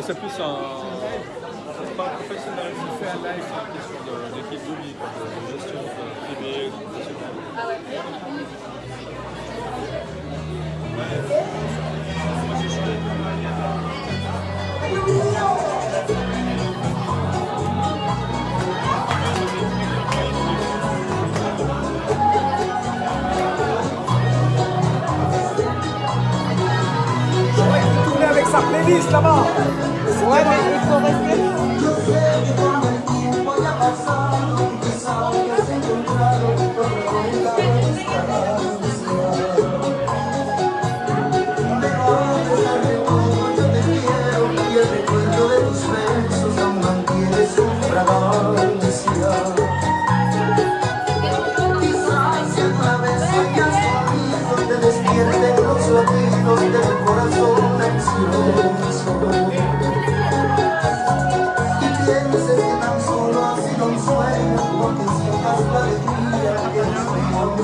c'est plus un. C'est pas professionnel, c'est un live, c'est une question d'équipe de, de vie, de gestion privée, professionnelle. Ah glisse este- el